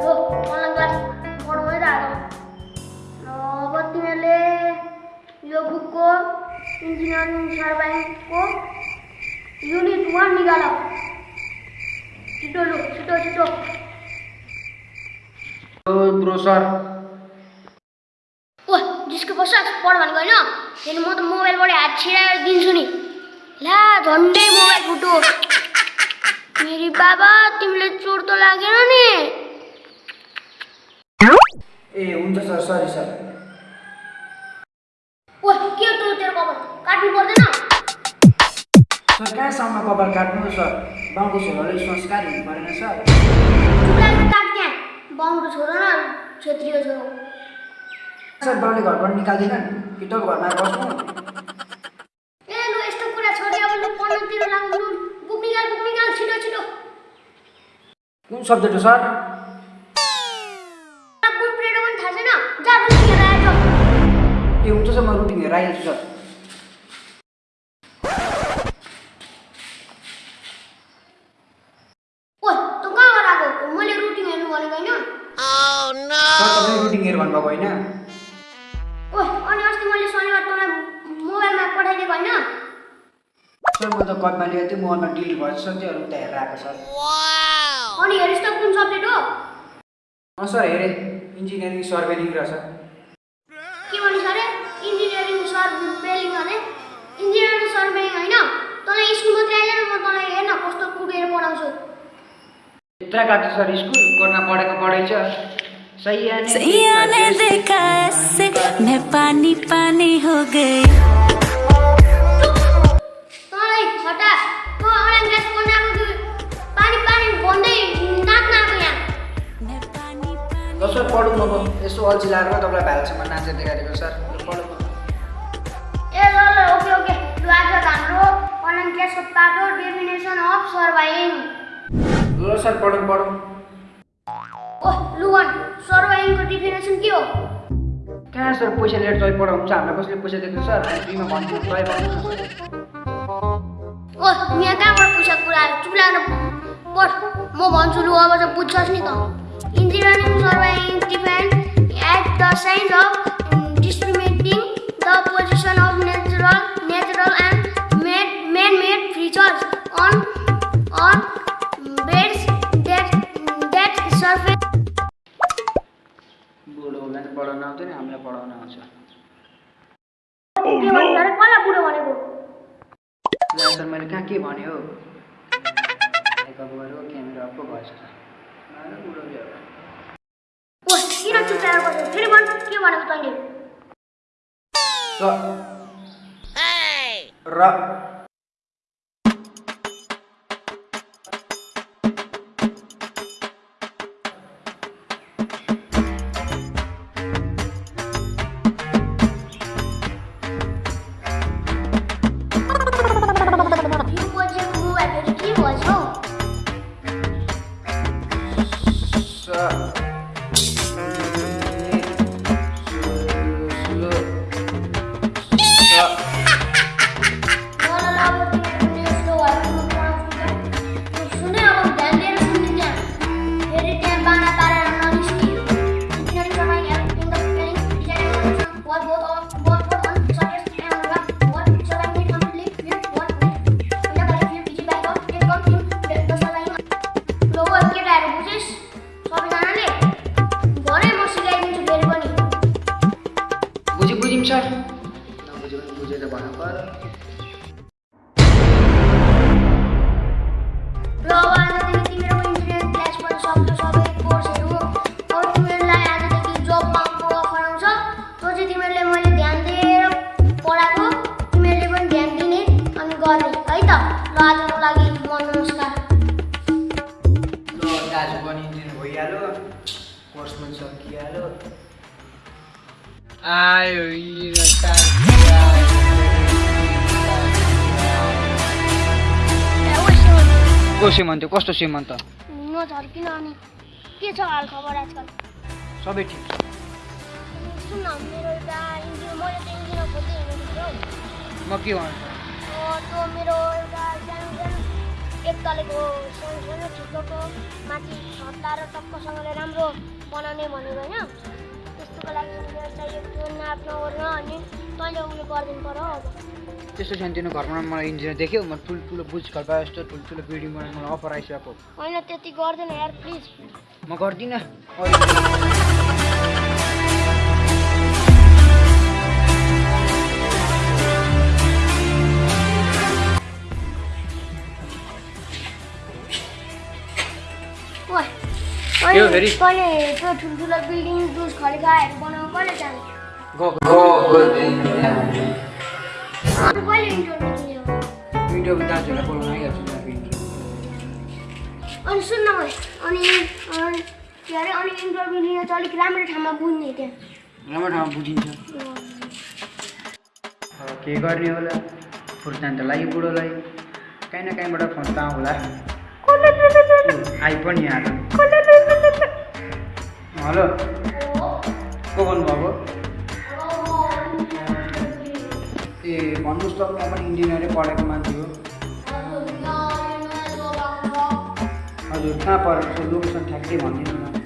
हो online class पढाउँदै आएको अब तिमीहरूले यो बुकको इन्जिनियरिङ सर्भाइङको युनिट वान निकाल छिटो लु छिटो छिटो ब्रो सर ओ जिसको बस पढ भनेको होइन फेरि म त मोबाइलबाट हात छिराएर दिन्छु नि ला झन्डै मोबाइल फुटो मेरी बाबा तिमीले चोट त लागेन नि ए हुन्छ सर सरी सर। ओ के हो तँ तेरो कपाल? काट्नु पर्दैन। सर कहाँसम्म कपाल काट्नु सर? गाउँको छोराले संस्कार हुनु परेन सर। छोरो न क्षेत्रीय छोरो। सर बाउले घरबाट निकाल्दैन कि त घरमा बस्नु। ए लु यस्तो कुरा छोडी अब लु पढ्नुतिर लाग्नु लु बुक निकाल बुक निकाल छिटो छिटो। कुन सब्जेक्ट हो सर? सर तपाईँले रुटिन हेर भन्नुभएको होइन? ओ अनि अस्ति मैले शनिबार तँलाई मोबाइलमा पठाइदिएको होइन? सर म त कपमा लिएको थिएँ मोबाइलमा डिलिट भएछ सर त्योहरू उता हेरेर आएको सर। अनि हेरिस् त कुन सब्जेक्ट हो? अँ सर हेरेँ। इन्जिनियरिङ सर्भेलिङ रहेछ हेर्न कस्तो कुटेर पढाउँछु? यत्रा काट्छ सर स्कुल गर्न पढेको पढाइ देखा ऐसे मैं पानी पानी हो गई। तँलाई पानी पानी भन्दै नाच्न आएको यहाँ। सर पढौँ न यसो अल्छी लागेर तपाईँलाई भाइलसम्म नाचेर देखाइदिएको सर। पढौँ। ए ल ल ओके ओके। हाम्रो क्लासको पाटो डेफिनेसन अफ सर्भाइङ ल सर पढौँ पढौँ। ओ लु वान सर्भाइङको डेफिनेसन के हो? कहाँ सर? पैसा लिएर तपाईँ पढाउनुहुन्छ हामीलाई कसले पैसा दिएको सर? हामी भन्छु न सर। ओ यहाँ कहाँबाट पैसा कुरा? चुप लागेर पढ। म भन्छु लु अब चाहिँ बुझ्छस् नि त। Engineering surveying define at the science of discriminating ल सर मैले कहाँ के भने हो? मेकअप क्यामेरा भएछ किन बस्यो? फेरि भन् के भनेको तैँले? र। बुझि आयो ए, ओ शिव, को श्रीमन्त कस्तो श्रीमन्त नझर्किन अनि के छ हाल खबर आजकल सबै ठिक छ सुन न मेरो एउटा इन्जिनियर मैले त इन्जिनियर खोज्दै हिँडेको थिएँ हौ म के भन्छु त्यो मेरो एउटा सानो सानो एक तलेको माथि छत्ला र टक्कसँगले राम्रो बनाउने भनेको होइन त्यस्तोको लागि इन्जिनियर चाहिएको थियो नाप्न ओर्न अनि तैँले उयो गरिदिनु पऱ्यो अब। त्यस्तो सानोतिनो घरमा मलाई इन्जिनियर देख्यो म ठुल्ठुलो बुज खल्पा जस्तो ठुल्ठुलो बिल्डिङ बनाउनु मलाई अफर आइसकेको। होइन त्यति गर्दैन यार प्लिज। म गर्दिनँ। यो अनि फेरि? त्यो ठुल्ठुलो बिल्डिङ बनाउनु कहिले जाने। गएको अनि इन्टरभ्यू अनि के अरे अनि इन्टरभ्यू लिन चाहिँ अलिक राम्रो ठाउँमा बुझ्ने त्यहाँ राम्रो ठाउँमा बुझिन्छ। के गर्ने होला? फुर्तान त लाग्यो बुढोलाई काहीँ न काहीँबाट फोन त आउँला आइ पनि आएको हेलो को बोल्नुभएको? ए भन्नुहोस् त म पनि इन्जिनियरै पढेको मान्छे हो। हजुर कहाँ परेको छ लोकेसन ठ्याक्कै भनिदिनु न।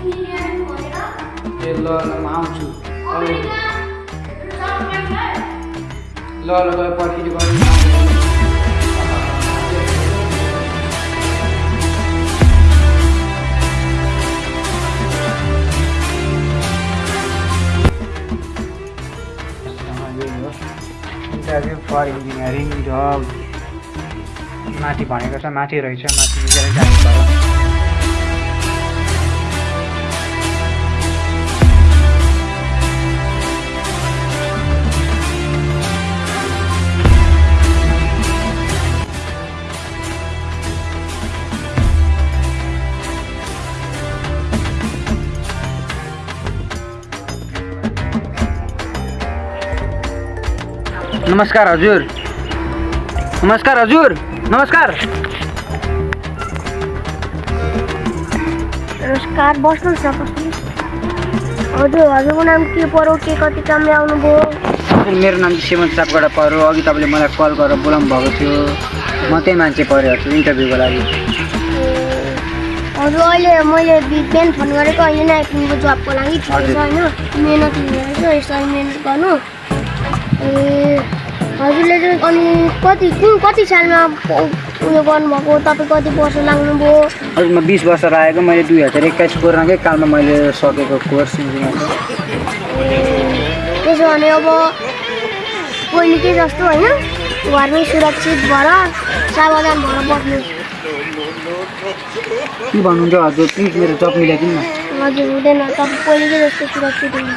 ए ल ल म आउँछु। अब ल ल गयो पर्खिनु गर्नु इन्टरभ्यू फर इन्जिनियरिङ जब माथि भनेको छ माथि रहेछ माथि जानु पर्यो। नमस्कार हजुर। नमस्कार हजुर। नमस्कार। नमस्कार बस्नुहोस् न बस्नुहोस् हजुर हजुरको नाम के पऱ्यो के कति कामले आउनुभयो? मेरो नाम चाहिँ सेमन सापबाट पऱ्यो अघि तपाईँले मलाई कल गरेर बोलाउनु भएको थियो। म त्यही मान्छे पऱ्यो हजुर इन्टरभ्यूको लागि। हजुर अहिले मैले बिहान फोन गरेको। अहिले नै आइपुग्नुको जबको लागि ठिकै। छ होइन? मिहिनेत हुने रहेछ यसरी मिहिनेत गर्नु। ए हजुरले चाहिँ अनि कति कुन कति सालमा उयो गर्नुभएको? तपाईँ कति वर्ष लाग्नुभयो? हजुर म बिस वर्ष लागेको मैले दुई हजार एक्काइस कोरोनाकै कालमा मैले सकेको कोर्स त्यसो भने अब पहिलेकै जस्तो होइन? घरमै सुरक्षित भएर सावधान भएर बस्नु के भन्नुहुन्छ हजुर? प्लिज मेरो जब मिलाइदिनु न। हजुर हुँदैन। तपाईँ पहिलेकै जस्तो सुरक्षित हुनु